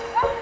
三。